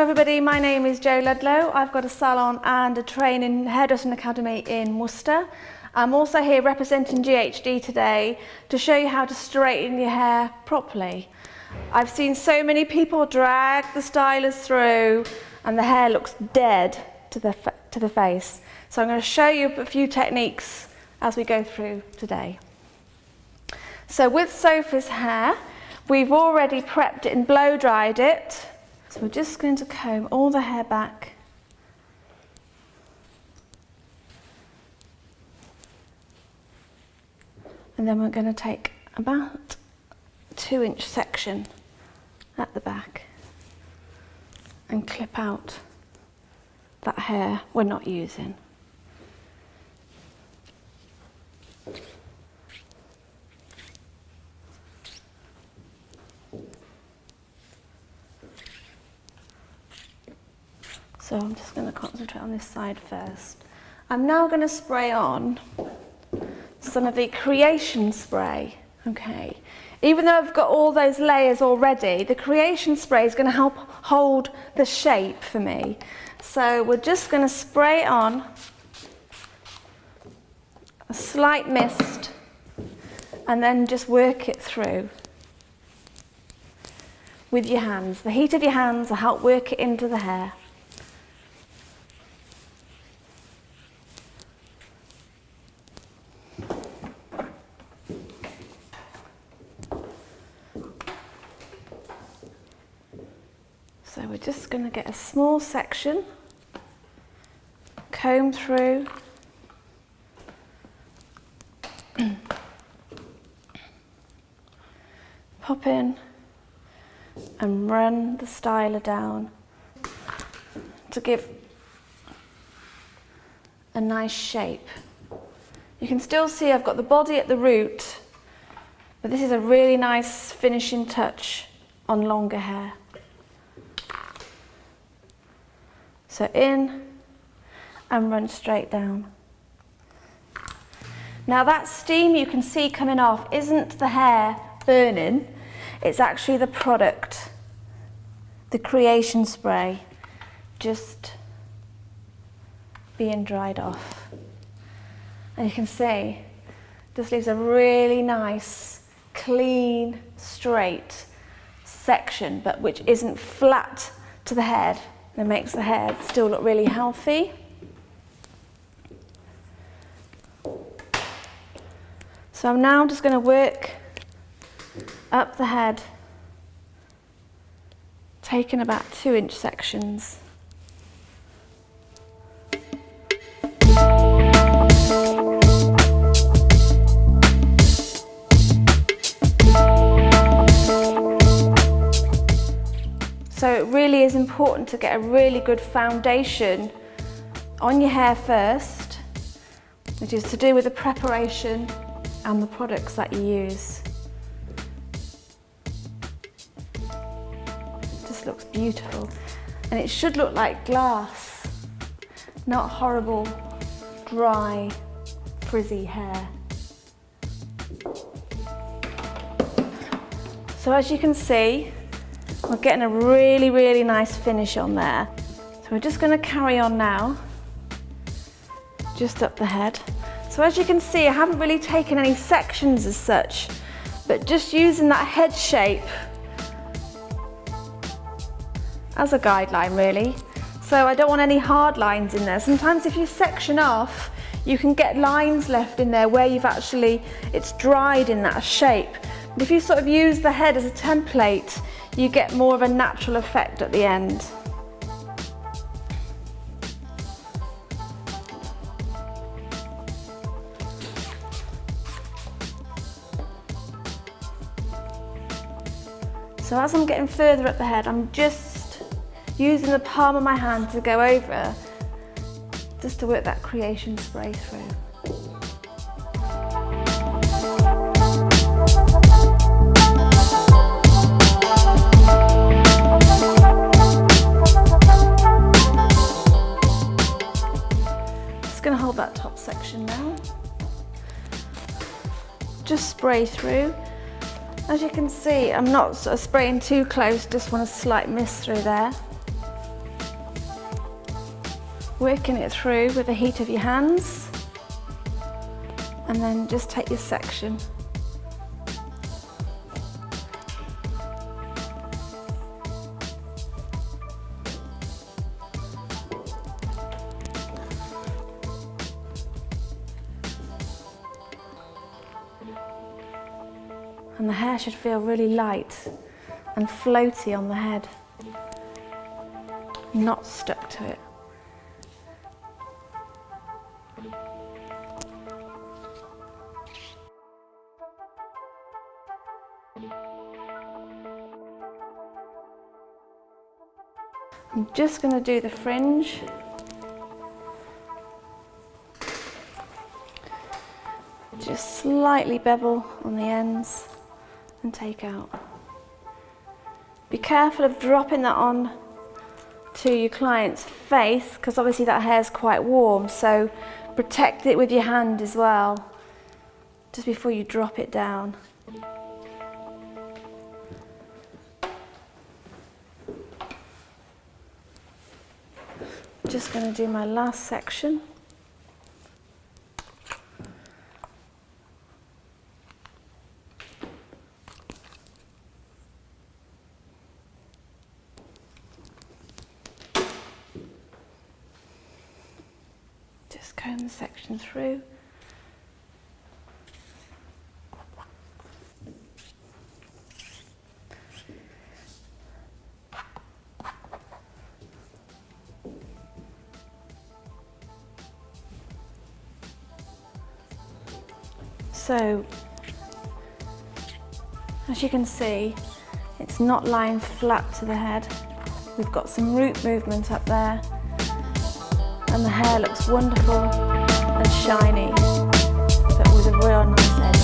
everybody, my name is Jo Ludlow. I've got a salon and a training hairdressing academy in Worcester. I'm also here representing GHD today to show you how to straighten your hair properly. I've seen so many people drag the stylers through and the hair looks dead to the, to the face. So I'm going to show you a few techniques as we go through today. So with Sophie's hair, we've already prepped it and blow dried it. So we're just going to comb all the hair back. And then we're going to take about two inch section at the back and clip out that hair we're not using. So I'm just going to concentrate on this side first. I'm now going to spray on some of the creation spray. Okay. Even though I've got all those layers already, the creation spray is going to help hold the shape for me. So we're just going to spray on a slight mist and then just work it through with your hands. The heat of your hands will help work it into the hair. We're just going to get a small section, comb through, pop in and run the styler down to give a nice shape. You can still see I've got the body at the root, but this is a really nice finishing touch on longer hair. So in and run straight down. Now that steam you can see coming off isn't the hair burning, it's actually the product, the creation spray, just being dried off. And you can see, this leaves a really nice, clean, straight section, but which isn't flat to the head. It makes the hair still look really healthy. So I'm now just going to work up the head, taking about two inch sections. Is important to get a really good foundation on your hair first, which is to do with the preparation and the products that you use. It just looks beautiful. And it should look like glass, not horrible, dry, frizzy hair. So as you can see, we're getting a really, really nice finish on there. So we're just going to carry on now, just up the head. So as you can see, I haven't really taken any sections as such, but just using that head shape as a guideline really. So I don't want any hard lines in there. Sometimes if you section off, you can get lines left in there where you've actually, it's dried in that shape. But if you sort of use the head as a template, you get more of a natural effect at the end. So as I'm getting further up the head, I'm just using the palm of my hand to go over, just to work that creation spray through. just spray through. As you can see, I'm not sort of uh, spraying too close, just want a slight mist through there. Working it through with the heat of your hands and then just take your section. And the hair should feel really light and floaty on the head, not stuck to it. I'm just going to do the fringe. Just slightly bevel on the ends and take out. Be careful of dropping that on to your client's face because obviously that hair is quite warm so protect it with your hand as well just before you drop it down. Just going to do my last section. Just comb the section through. So, as you can see, it's not lying flat to the head. We've got some root movement up there and the hair looks wonderful and shiny, but with a real nice edge.